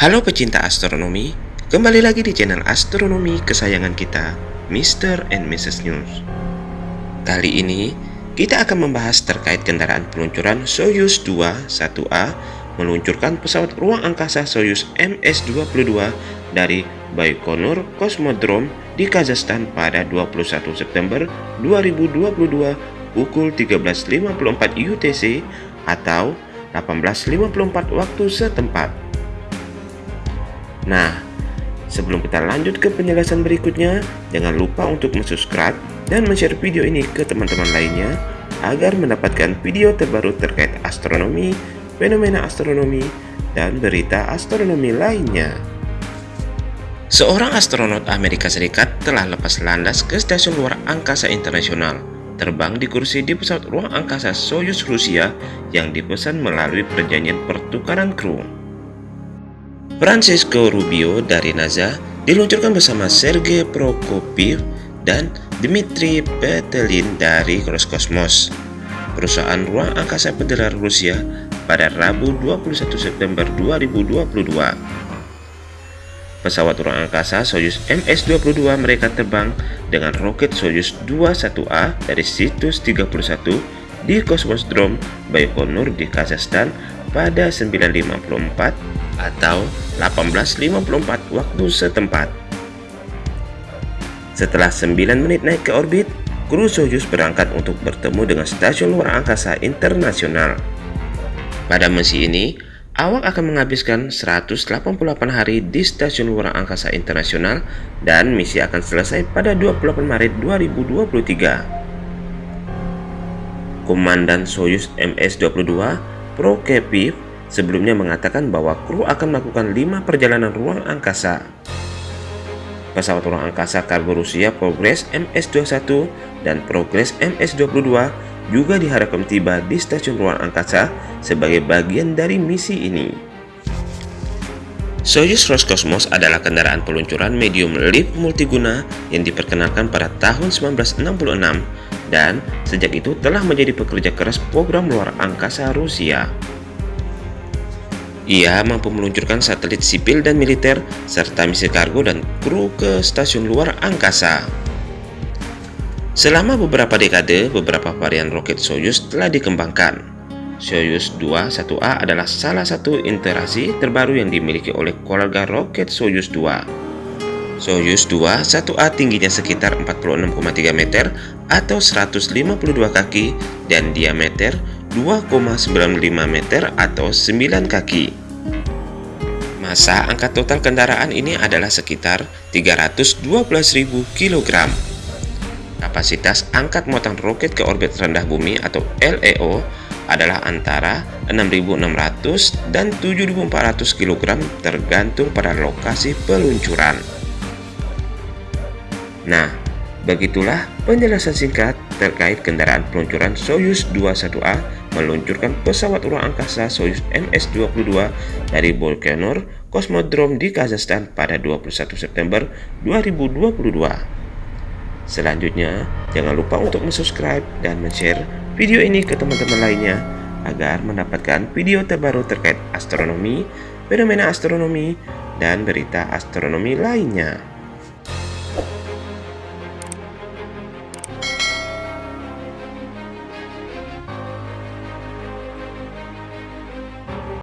Halo pecinta astronomi, kembali lagi di channel astronomi kesayangan kita, Mr. and Mrs. News. Kali ini, kita akan membahas terkait kendaraan peluncuran Soyuz 2 1A meluncurkan pesawat ruang angkasa Soyuz MS-22 dari Baikonur Cosmodrome di Kazakhstan pada 21 September 2022 pukul 13.54 UTC atau 18.54 waktu setempat. Nah, sebelum kita lanjut ke penjelasan berikutnya, jangan lupa untuk subscribe dan share video ini ke teman-teman lainnya agar mendapatkan video terbaru terkait astronomi, fenomena astronomi, dan berita astronomi lainnya. Seorang astronot Amerika Serikat telah lepas landas ke stasiun luar angkasa internasional, terbang di kursi di pesawat ruang angkasa Soyuz Rusia yang dipesan melalui perjanjian pertukaran kru. Francisco Rubio dari NASA diluncurkan bersama Sergei Prokopiev dan Dmitry Petelin dari Roskosmos, perusahaan ruang angkasa federal Rusia pada Rabu 21 September 2022. Pesawat ruang angkasa Soyuz MS-22 mereka terbang dengan roket Soyuz 21A dari situs 31 di Kosmosdrom Baikonur di Kazakhstan pada 954 atau 18.54 waktu setempat. Setelah 9 menit naik ke orbit, kru Soyuz berangkat untuk bertemu dengan Stasiun Luar Angkasa Internasional. Pada misi ini, awak akan menghabiskan 188 hari di Stasiun Luar Angkasa Internasional dan misi akan selesai pada 28 Maret 2023. Komandan Soyuz MS-22 Prokepiev sebelumnya mengatakan bahwa kru akan melakukan lima perjalanan ruang angkasa. Pesawat ruang angkasa kargo Rusia Progress MS-21 dan Progress MS-22 juga diharapkan tiba di stasiun ruang angkasa sebagai bagian dari misi ini. Soyuz Roscosmos adalah kendaraan peluncuran medium lift multiguna yang diperkenalkan pada tahun 1966 dan sejak itu telah menjadi pekerja keras program luar angkasa Rusia. Ia mampu meluncurkan satelit sipil dan militer, serta misi kargo dan kru ke stasiun luar angkasa. Selama beberapa dekade, beberapa varian roket Soyuz telah dikembangkan. Soyuz 2 1A adalah salah satu interaksi terbaru yang dimiliki oleh keluarga roket Soyuz 2. Soyuz 2 1A tingginya sekitar 46,3 meter atau 152 kaki dan diameter 2,95 meter atau 9 kaki. Masa angkat total kendaraan ini adalah sekitar 312.000 kg. Kapasitas angkat muatan roket ke orbit rendah bumi atau LEO adalah antara 6.600 dan 7.400 kg tergantung pada lokasi peluncuran. Nah, begitulah penjelasan singkat terkait kendaraan peluncuran Soyuz 21A meluncurkan pesawat ruang angkasa Soyuz MS-22 dari Baikonur Cosmodrome di Kazakhstan pada 21 September 2022. Selanjutnya, jangan lupa untuk subscribe dan share video ini ke teman-teman lainnya agar mendapatkan video terbaru terkait astronomi, fenomena astronomi, dan berita astronomi lainnya.